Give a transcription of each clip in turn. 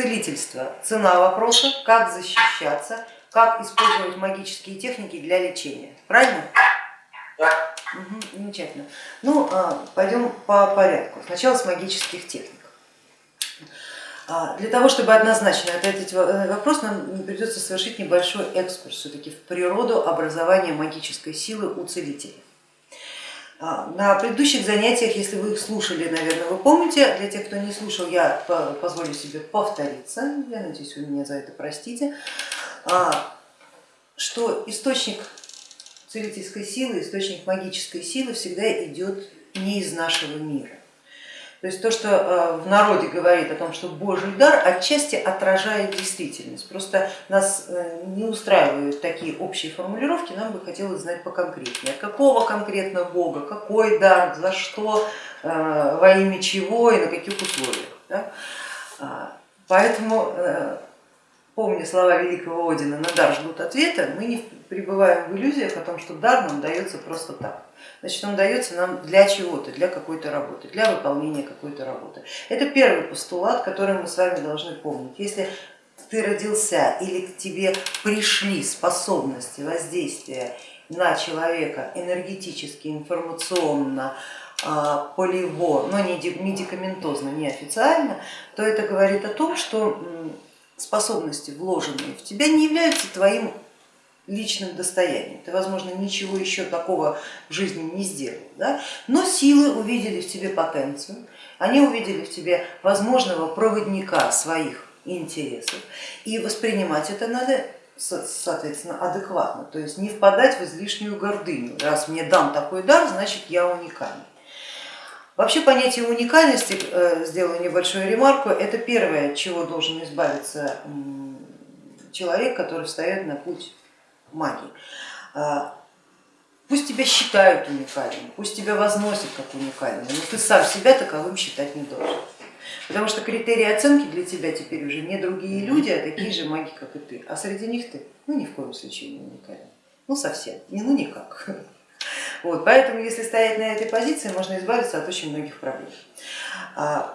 целительство, цена вопроса, как защищаться, как использовать магические техники для лечения. Правильно? Да. Угу, замечательно. Ну, а, пойдем по порядку. Сначала с магических техник. А, для того, чтобы однозначно ответить э, вопрос, нам придется совершить небольшой экскурс все-таки в природу образования магической силы у целителей. А, на предыдущих занятиях, если вы их слушали, наверное, вы помните, для тех, кто не слушал, я позволю себе повториться, я надеюсь, вы меня за это простите, а, что источник целительской силы, источник магической силы всегда идет не из нашего мира. То есть то, что э, в народе говорит о том, что Божий дар отчасти отражает действительность. Просто нас э, не устраивают такие общие формулировки, нам бы хотелось знать поконкретнее. Какого конкретно Бога, какой дар, за что, э, во имя чего и на каких условиях. Да? А, поэтому, помня слова великого Одина, на дар ждут ответа, мы не пребываем в иллюзиях о том, что дар нам дается просто так значит он дается нам для чего-то, для какой-то работы, для выполнения какой-то работы. Это первый постулат, который мы с вами должны помнить. Если ты родился или к тебе пришли способности воздействия на человека энергетически, информационно, а, полево, но не медикаментозно, не официально, то это говорит о том, что способности, вложенные в тебя, не являются твоим личным достоянием. Ты, возможно, ничего еще такого в жизни не сделал, да? но силы увидели в тебе потенцию, они увидели в тебе возможного проводника своих интересов, и воспринимать это надо соответственно адекватно, то есть не впадать в излишнюю гордыню, раз мне дан такой дар, значит я уникальный. Вообще понятие уникальности, э, сделаю небольшую ремарку, это первое, от чего должен избавиться человек, который встает на путь магии. А, пусть тебя считают уникальным, пусть тебя возносят как уникальным, но ты сам себя таковым считать не должен. Потому что критерии оценки для тебя теперь уже не другие люди, а такие же маги, как и ты. А среди них ты ну ни в коем случае не уникален. Ну совсем, не ну никак. Вот, поэтому если стоять на этой позиции, можно избавиться от очень многих проблем. А,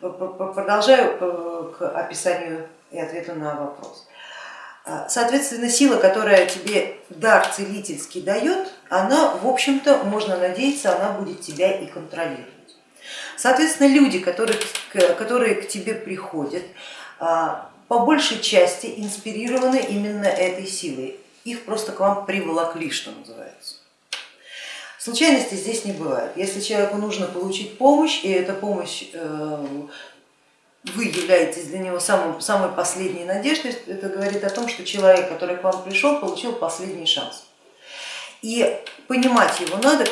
продолжаю э, к описанию и ответу на вопрос. Соответственно, сила, которая тебе дар целительский дает, она, в общем-то, можно надеяться, она будет тебя и контролировать. Соответственно, люди, которые, которые к тебе приходят, а, по большей части инспирированы именно этой силой. Их просто к вам приволокли, что называется. Случайности здесь не бывает. Если человеку нужно получить помощь, и эта помощь э, вы являетесь для него самым, самой последней надеждой, это говорит о том, что человек, который к вам пришел, получил последний шанс. И понимать его надо,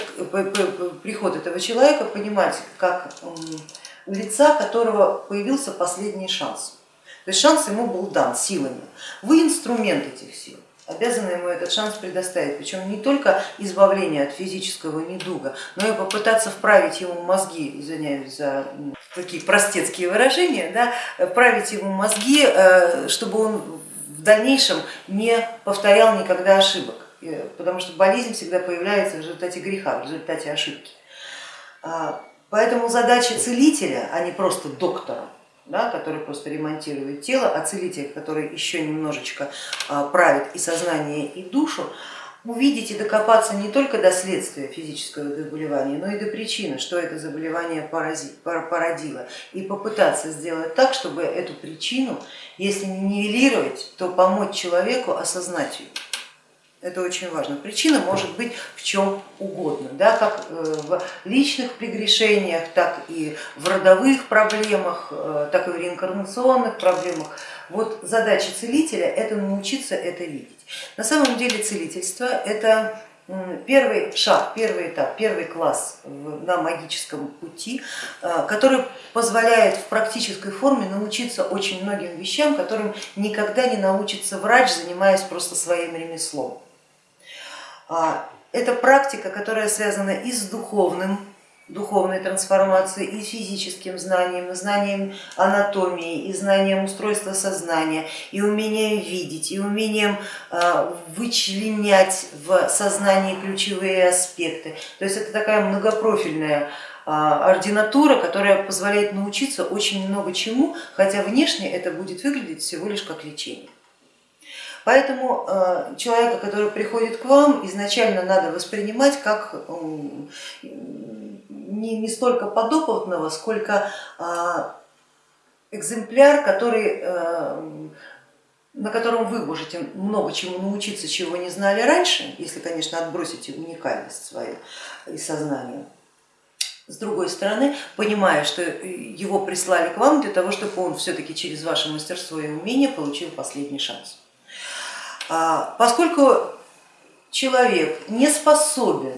приход этого человека, понимать как у лица, которого появился последний шанс. То есть шанс ему был дан силами. Вы инструмент этих сил обязаны ему этот шанс предоставить, причем не только избавление от физического недуга, но и попытаться вправить ему мозги, извиняюсь за такие простецкие выражения, да, вправить ему мозги, э, чтобы он в дальнейшем не повторял никогда ошибок, потому что болезнь всегда появляется в результате греха, в результате ошибки. А, поэтому задача целителя, а не просто доктора, да, который просто ремонтирует тело, а целитель, который еще немножечко а, правит и сознание, и душу, увидеть и докопаться не только до следствия физического заболевания, но и до причины, что это заболевание породило, и попытаться сделать так, чтобы эту причину, если не нивелировать, то помочь человеку осознать ее. Это очень важно. Причина может быть в чем угодно, да, как э, в личных прегрешениях, так и в родовых проблемах, э, так и в реинкарнационных проблемах. Вот задача целителя это научиться это видеть. На самом деле целительство это первый шаг, первый этап, первый класс на магическом пути, э, который позволяет в практической форме научиться очень многим вещам, которым никогда не научится врач, занимаясь просто своим ремеслом. А, это практика, которая связана и с духовным, духовной трансформацией, и физическим знанием, и знанием анатомии, и знанием устройства сознания, и умением видеть, и умением а, вычленять в сознании ключевые аспекты. То есть это такая многопрофильная ординатура, которая позволяет научиться очень много чему, хотя внешне это будет выглядеть всего лишь как лечение. Поэтому э, человека, который приходит к вам, изначально надо воспринимать как не, не столько подопытного, сколько а, экземпляр, который, э, на котором вы можете много чему научиться, чего не знали раньше, если, конечно, отбросите уникальность свою и сознание. С другой стороны, понимая, что его прислали к вам для того, чтобы он все-таки через ваше мастерство и умение получил последний шанс. А, поскольку человек не способен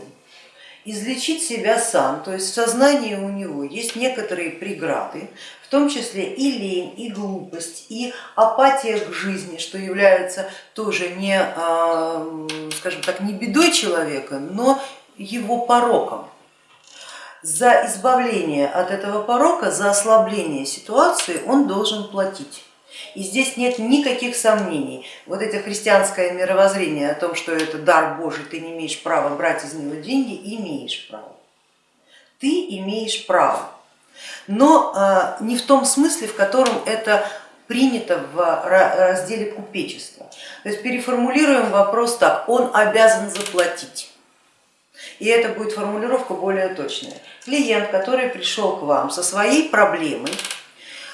излечить себя сам, то есть в сознании у него есть некоторые преграды, в том числе и лень, и глупость, и апатия к жизни, что является тоже не, а, скажем так, не бедой человека, но его пороком. За избавление от этого порока, за ослабление ситуации он должен платить. И здесь нет никаких сомнений. Вот это христианское мировоззрение о том, что это дар Божий, ты не имеешь права брать из него деньги, имеешь право. Ты имеешь право, но а, не в том смысле, в котором это принято в разделе купечества. То есть переформулируем вопрос так, он обязан заплатить. И это будет формулировка более точная. Клиент, который пришел к вам со своей проблемой,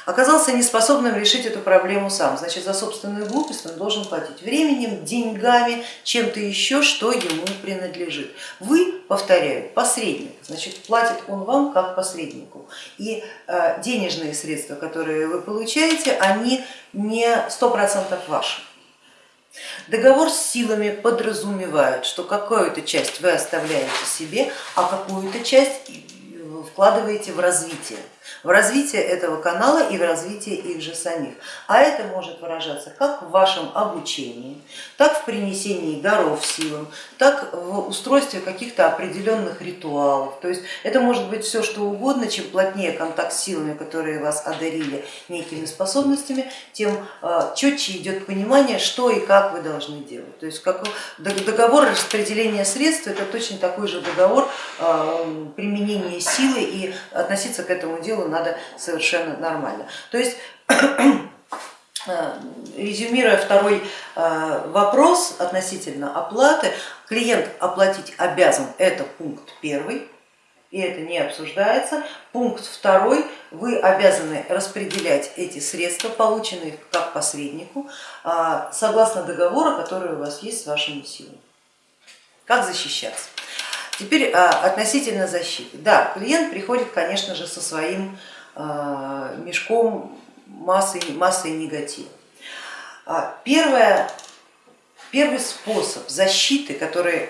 оказался неспособным решить эту проблему сам, значит за собственную глупость он должен платить временем, деньгами, чем-то еще, что ему принадлежит. Вы, повторяю, посредник, значит платит он вам как посреднику. И э, денежные средства, которые вы получаете, они не сто процентов ваши. Договор с силами подразумевает, что какую-то часть вы оставляете себе, а какую-то часть вкладываете в развитие в развитие этого канала и в развитие их же самих. А это может выражаться как в вашем обучении, так в принесении даров силам, так в устройстве каких-то определенных ритуалов. То есть это может быть все что угодно, чем плотнее контакт с силами, которые вас одарили некими способностями, тем а, четче идет понимание, что и как вы должны делать. То есть как договор распределения средств это точно такой же договор а, применения силы и относиться к этому делу надо совершенно нормально. То есть э, резюмируя второй э, вопрос относительно оплаты, клиент оплатить обязан, это пункт первый, и это не обсуждается. Пункт второй, вы обязаны распределять эти средства, полученные как посреднику, э, согласно договора, который у вас есть с вашими силами. Как защищаться? Теперь а, относительно защиты. Да, клиент приходит, конечно же, со своим а, мешком массы, массы негатива. А, первое, первый способ защиты, который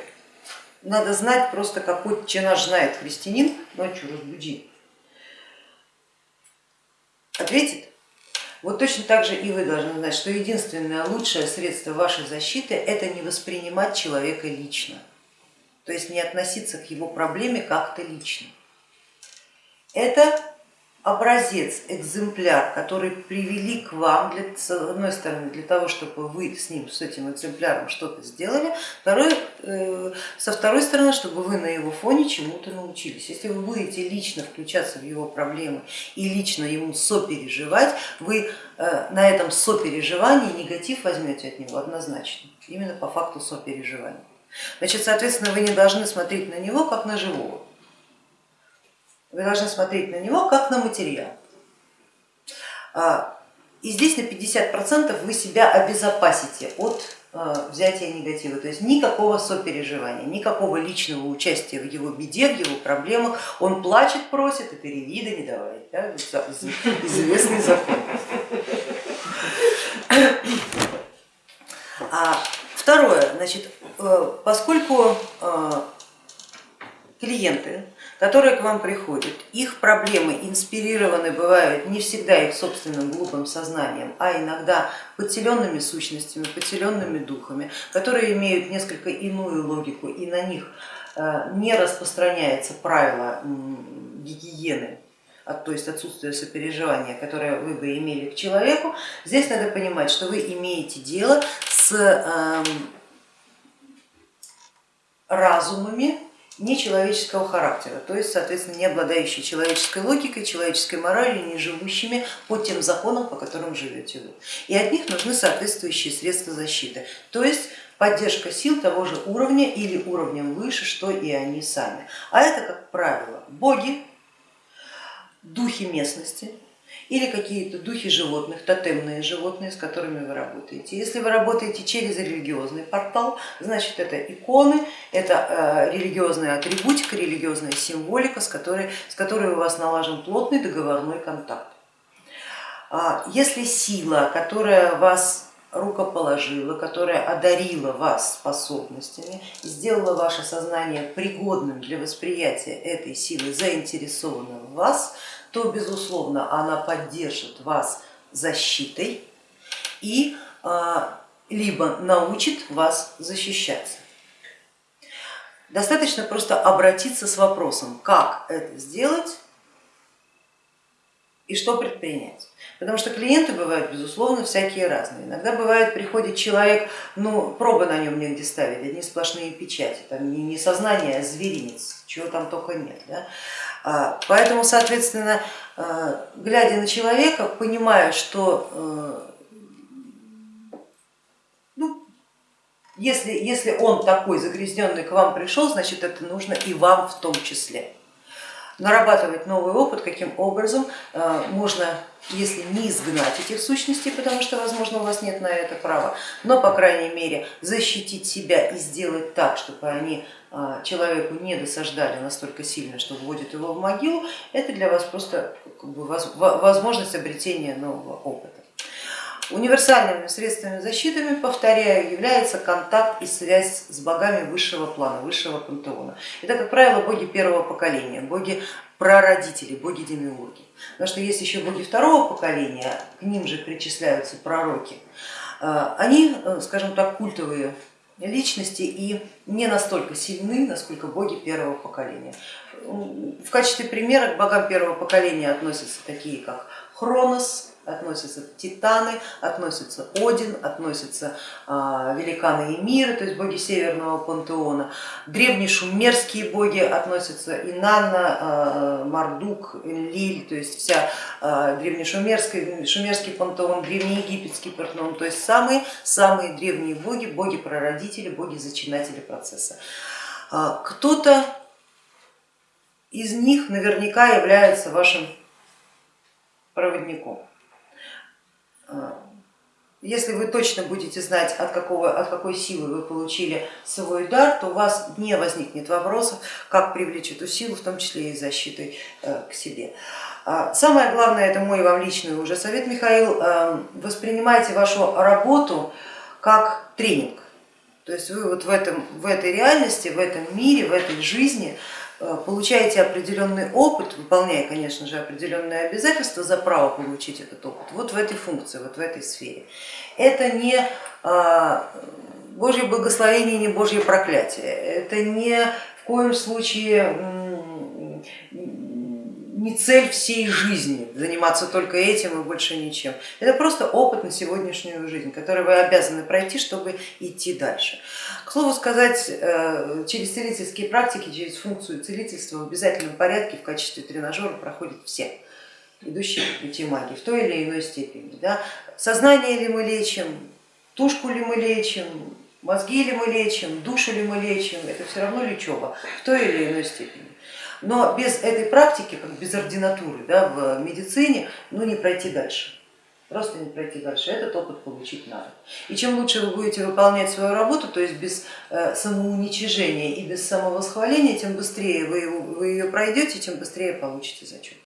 надо знать просто какой наш знает христианин, ночью разбуди, ответит. Вот точно так же и вы должны знать, что единственное лучшее средство вашей защиты это не воспринимать человека лично то есть не относиться к его проблеме как-то лично. Это образец, экземпляр, который привели к вам, для, с одной стороны, для того, чтобы вы с ним, с этим экземпляром что-то сделали, второй, э, со второй стороны, чтобы вы на его фоне чему-то научились. Если вы будете лично включаться в его проблемы и лично ему сопереживать, вы э, на этом сопереживании негатив возьмете от него однозначно, именно по факту сопереживания. Значит, соответственно, вы не должны смотреть на него как на живого, вы должны смотреть на него как на материал. А, и здесь на 50% вы себя обезопасите от а, взятия негатива, то есть никакого сопереживания, никакого личного участия в его беде, в его проблемах. Он плачет, просит, и ты не давай, да? известный закон. А второе, значит, поскольку э, клиенты, которые к вам приходят, их проблемы инспирированы бывают не всегда их собственным глупым сознанием, а иногда подселенными сущностями, подселенными духами, которые имеют несколько иную логику и на них э, не распространяется правило гигиены, то есть отсутствие сопереживания, которое вы бы имели к человеку, здесь надо понимать, что вы имеете дело с эм, разумами нечеловеческого характера, то есть, соответственно, не обладающие человеческой логикой, человеческой моралью, не живущими по тем законам, по которым живете вы. И от них нужны соответствующие средства защиты, то есть поддержка сил того же уровня или уровнем выше, что и они сами. А это, как правило, боги, духи местности, или какие-то духи животных, тотемные животные, с которыми вы работаете. Если вы работаете через религиозный портал, значит это иконы, это э, религиозная атрибутика, религиозная символика, с которой, с которой у вас налажен плотный договорной контакт. А если сила, которая вас рукоположила, которая одарила вас способностями, сделала ваше сознание пригодным для восприятия этой силы, заинтересованным в вас, то безусловно она поддержит вас защитой и а, либо научит вас защищаться. Достаточно просто обратиться с вопросом, как это сделать и что предпринять. Потому что клиенты бывают, безусловно, всякие разные. Иногда бывает, приходит человек, ну пробы на нем негде ставить, одни сплошные печати, там не, сознание, а зверинец, чего там только нет. Да? А, поэтому, соответственно, а, глядя на человека, понимая, что э, ну, если, если он такой загрязненный к вам пришел, значит это нужно и вам в том числе нарабатывать новый опыт, каким образом э, можно, если не изгнать этих сущностей, потому что, возможно, у вас нет на это права, но, по крайней мере, защитить себя и сделать так, чтобы они э, человеку не досаждали настолько сильно, что вводит его в могилу, это для вас просто как бы, возможность обретения нового опыта. Универсальными средствами защиты, повторяю, является контакт и связь с богами высшего плана, высшего пантеона. Это, как правило, боги первого поколения, боги прародители, боги-демиурги. Потому что есть еще боги второго поколения, к ним же причисляются пророки. А, они, э, скажем так, культовые личности и не настолько сильны, насколько боги первого поколения. В качестве примера к богам первого поколения относятся такие, как Хронос, относятся титаны, относятся Один, относятся а, великаны и миры, то есть боги северного пантеона. Древние шумерские боги относятся Инанна, а, Мардук, Лиль, то есть вся а, древнешумерский шумерский пантеон, древнеегипетский пантеон, то есть самые-самые древние боги, боги-прародители, боги-зачинатели процесса. Кто-то из них наверняка является вашим проводником. А, если вы точно будете знать, от, какого, от какой силы вы получили свой дар, то у вас не возникнет вопросов, как привлечь эту силу, в том числе и защитой э, к себе. А, самое главное, это мой вам личный уже совет, Михаил, э, воспринимайте вашу работу как тренинг. То есть вы вот в, этом, в этой реальности, в этом мире, в этой жизни Э, получаете определенный опыт, выполняя, конечно же, определенные обязательства за право получить этот опыт, вот в этой функции, вот в этой сфере. Это не а, Божье благословение, не Божье проклятие, это не в коем случае не цель всей жизни заниматься только этим и больше ничем. Это просто опыт на сегодняшнюю жизнь, который вы обязаны пройти, чтобы идти дальше. К слову сказать, э, через целительские практики, через функцию целительства в обязательном порядке в качестве тренажера проходят все идущие по пути магии в той или иной степени. Да? Сознание ли мы лечим, тушку ли мы лечим, мозги ли мы лечим, душу ли мы лечим, это все равно лечеба в той или иной степени. Но без этой практики, как без ординатуры да, в медицине, ну не пройти дальше. Просто не пройти дальше, этот опыт получить надо. И чем лучше вы будете выполнять свою работу, то есть без э, самоуничижения и без самовосхваления, тем быстрее вы, вы ее пройдете, тем быстрее получите зачет.